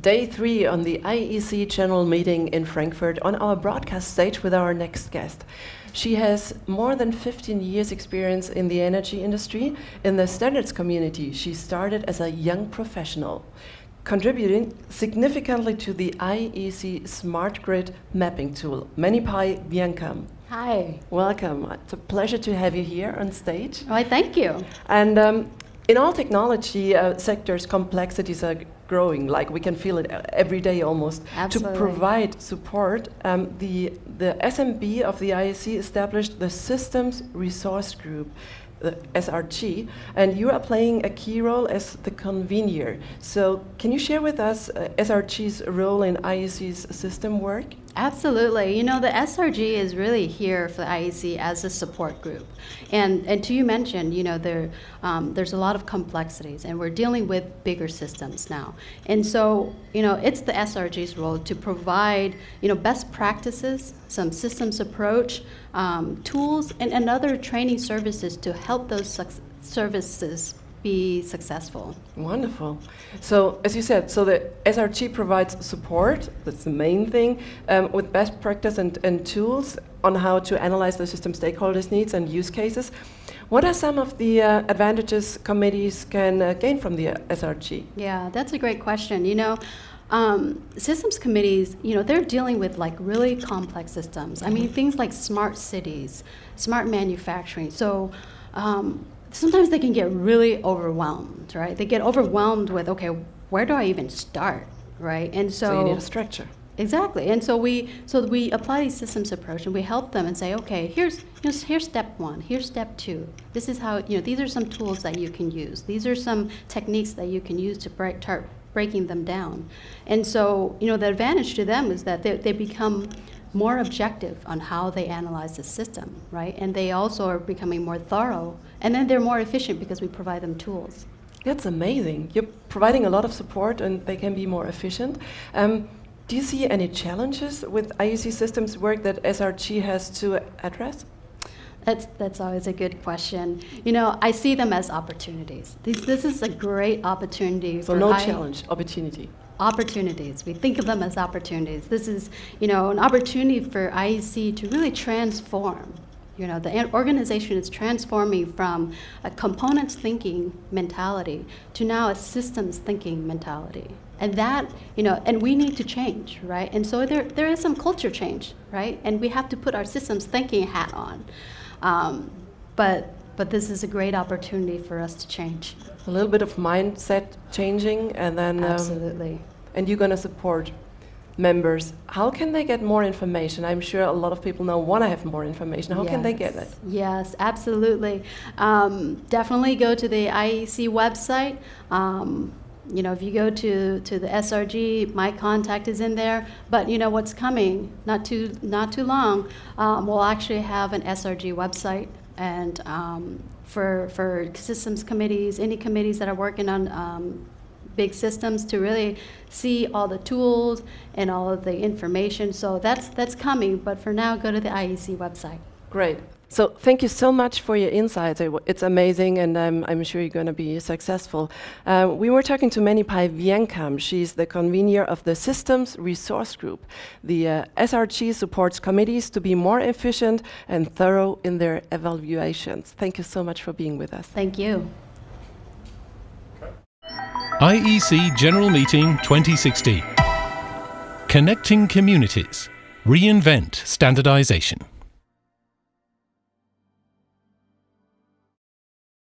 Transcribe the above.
day three on the IEC General Meeting in Frankfurt on our broadcast stage with our next guest. She has more than 15 years experience in the energy industry. In the standards community, she started as a young professional, contributing significantly to the IEC Smart Grid mapping tool, ManyPy Viencam. Hi. Welcome. It's a pleasure to have you here on stage. Why, thank you. And um, in all technology uh, sectors, complexities are growing. Like we can feel it uh, every day almost. Absolutely. To provide support, um, the the SMB of the IEC established the Systems Resource Group. The SRG, and you are playing a key role as the convener. So, can you share with us uh, SRG's role in IEC's system work? Absolutely. You know, the SRG is really here for the IEC as a support group. And, and to you mentioned, you know, there, um, there's a lot of complexities, and we're dealing with bigger systems now. And so, you know, it's the SRG's role to provide, you know, best practices, some systems approach, um, tools, and, and other training services to help those services be successful. Wonderful. So, as you said, so the SRG provides support, that's the main thing, um, with best practice and, and tools on how to analyze the system stakeholders' needs and use cases. What are some of the uh, advantages committees can uh, gain from the uh, SRG? Yeah, that's a great question. You know, um, systems committees, you know, they're dealing with like really complex systems. I mean, things like smart cities, smart manufacturing. So, um, sometimes they can get really overwhelmed, right? They get overwhelmed with, okay, where do I even start, right? And so, so you need a structure. Exactly, and so we so we apply these systems approach, and we help them and say, okay, here's here's, here's step one, here's step two. This is how you know these are some tools that you can use. These are some techniques that you can use to break, start breaking them down. And so you know the advantage to them is that they, they become more objective on how they analyze the system, right? And they also are becoming more thorough. And then they're more efficient because we provide them tools. That's amazing. You're providing a lot of support and they can be more efficient. Um, do you see any challenges with IEC systems work that SRG has to address? That's, that's always a good question. You know, I see them as opportunities. This, this is a great opportunity. So no I challenge, opportunity opportunities. We think of them as opportunities. This is, you know, an opportunity for IEC to really transform. You know, the organization is transforming from a components thinking mentality to now a systems thinking mentality. And that, you know, and we need to change, right? And so there, there is some culture change, right? And we have to put our systems thinking hat on. Um, but, but this is a great opportunity for us to change a little bit of mindset changing, and then um, absolutely. Um, and you're going to support members. How can they get more information? I'm sure a lot of people now want to have more information. How yes. can they get it? Yes, absolutely. Um, definitely go to the IEC website. Um, you know, if you go to, to the SRG, my contact is in there. But you know what's coming? Not too not too long. Um, we'll actually have an SRG website, and um, for, for systems committees, any committees that are working on um, big systems to really see all the tools and all of the information. So that's, that's coming, but for now, go to the IEC website. Great. So thank you so much for your insights. It's amazing, and I'm, I'm sure you're going to be successful. Uh, we were talking to ManyPy Vienkam. She's the convener of the Systems Resource Group. The uh, SRG supports committees to be more efficient and thorough in their evaluations. Thank you so much for being with us. Thank you. IEC General Meeting 2016. Connecting Communities. Reinvent Standardization.